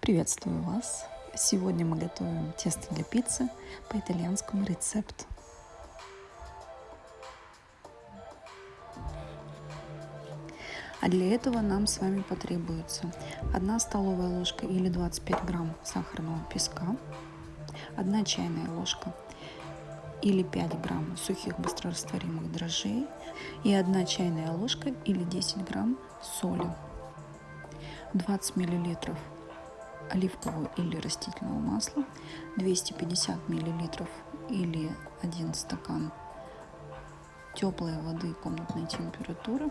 Приветствую вас! Сегодня мы готовим тесто для пиццы по итальянскому рецепту. А для этого нам с вами потребуется 1 столовая ложка или 25 грамм сахарного песка, 1 чайная ложка или 5 грамм сухих быстрорастворимых дрожжей и 1 чайная ложка или 10 грамм соли, 20 миллилитров оливкового или растительного масла, 250 миллилитров или 1 стакан теплой воды комнатной температуры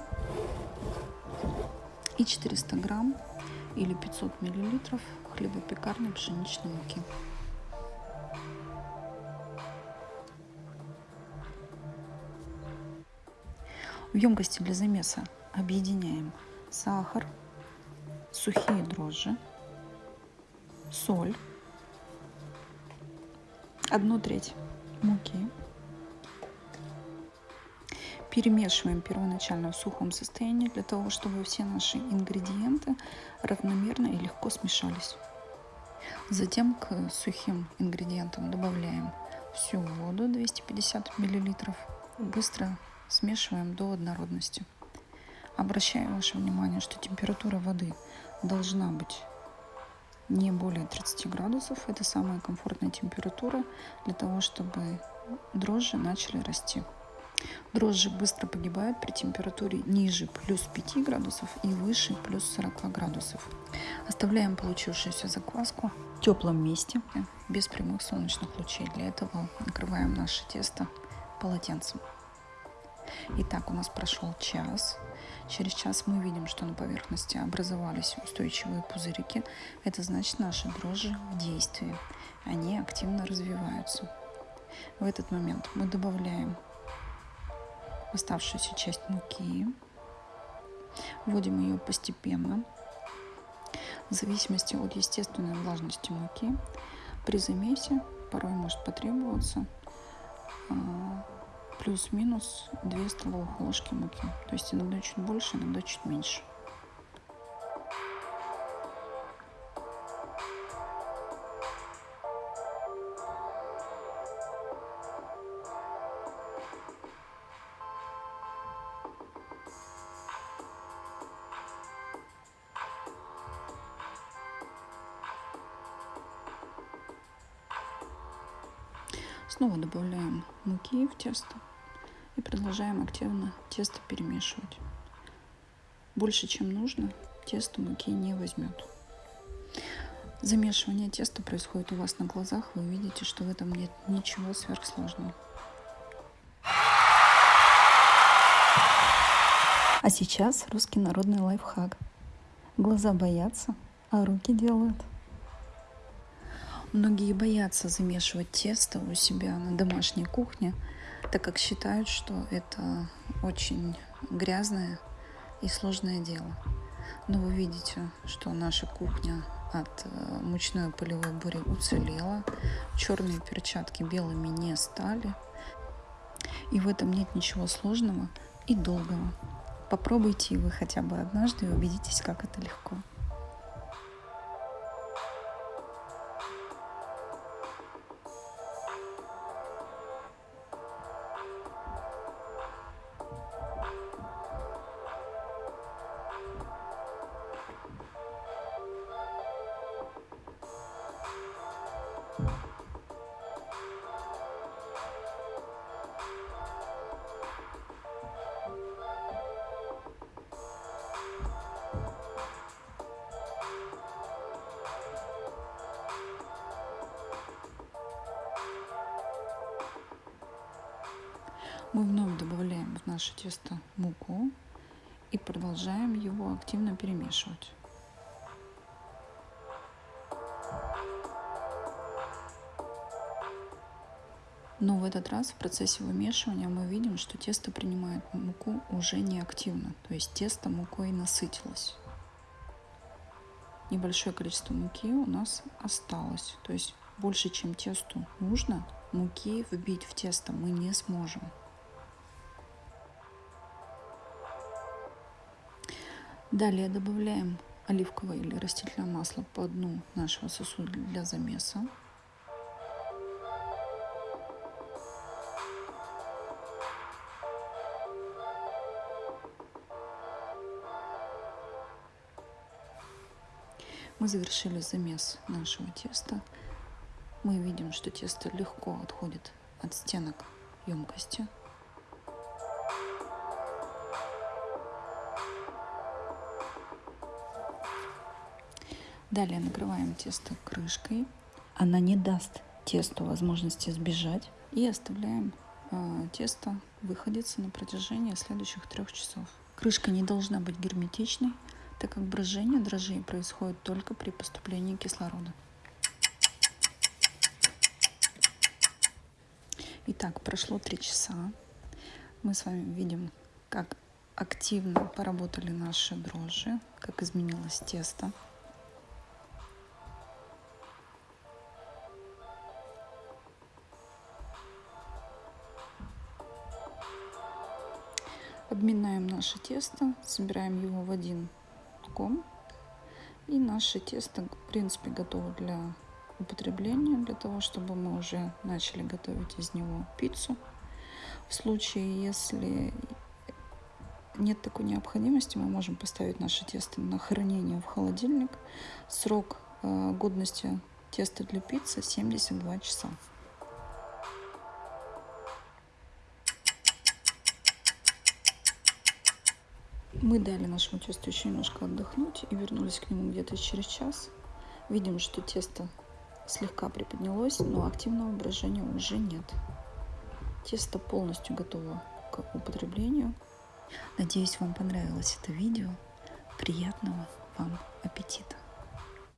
и 400 грамм или 500 миллилитров хлебопекарной пшеничной муки. В емкости для замеса объединяем сахар, сухие дрожжи, соль, одну треть муки. Перемешиваем первоначально в сухом состоянии для того, чтобы все наши ингредиенты равномерно и легко смешались. Затем к сухим ингредиентам добавляем всю воду 250 миллилитров. Быстро смешиваем до однородности. Обращаю ваше внимание, что температура воды должна быть не более 30 градусов. Это самая комфортная температура для того, чтобы дрожжи начали расти. Дрожжи быстро погибают при температуре ниже плюс 5 градусов и выше плюс 40 градусов. Оставляем получившуюся закваску в теплом месте, без прямых солнечных лучей. Для этого накрываем наше тесто полотенцем. Итак, у нас прошел час. Через час мы видим, что на поверхности образовались устойчивые пузырики. Это значит, наши дрожжи в действии. Они активно развиваются. В этот момент мы добавляем оставшуюся часть муки. Вводим ее постепенно, в зависимости от естественной влажности муки. При замесе порой может потребоваться а, плюс-минус 2 столовых ложки муки. То есть иногда чуть больше, иногда чуть меньше. Снова добавляем муки в тесто и продолжаем активно тесто перемешивать. Больше, чем нужно, тесто муки не возьмет. Замешивание теста происходит у вас на глазах. Вы видите, что в этом нет ничего сверхсложного. А сейчас русский народный лайфхак. Глаза боятся, а руки делают. Многие боятся замешивать тесто у себя на домашней кухне, так как считают, что это очень грязное и сложное дело. Но вы видите, что наша кухня от э, мучной полевой бури уцелела, черные перчатки белыми не стали, и в этом нет ничего сложного и долгого. Попробуйте вы хотя бы однажды и убедитесь, как это легко. Мы вновь добавляем в наше тесто муку и продолжаем его активно перемешивать. Но в этот раз в процессе вымешивания мы видим, что тесто принимает муку уже не активно, то есть тесто мукой насытилось. Небольшое количество муки у нас осталось, то есть больше, чем тесту нужно, муки вбить в тесто мы не сможем. Далее добавляем оливковое или растительное масло по дну нашего сосуда для замеса. Мы завершили замес нашего теста. Мы видим, что тесто легко отходит от стенок емкости. Далее накрываем тесто крышкой. Она не даст тесту возможности сбежать. И оставляем э, тесто выходиться на протяжении следующих трех часов. Крышка не должна быть герметичной, так как брожение дрожжей происходит только при поступлении кислорода. Итак, прошло три часа. Мы с вами видим, как активно поработали наши дрожжи, как изменилось тесто. Обминаем наше тесто, собираем его в один ком. И наше тесто, в принципе, готово для употребления, для того, чтобы мы уже начали готовить из него пиццу. В случае, если нет такой необходимости, мы можем поставить наше тесто на хранение в холодильник. Срок э, годности теста для пиццы 72 часа. Мы дали нашему тесту еще немножко отдохнуть и вернулись к нему где-то через час. Видим, что тесто слегка приподнялось, но активного брожения уже нет. Тесто полностью готово к употреблению. Надеюсь, вам понравилось это видео. Приятного вам аппетита!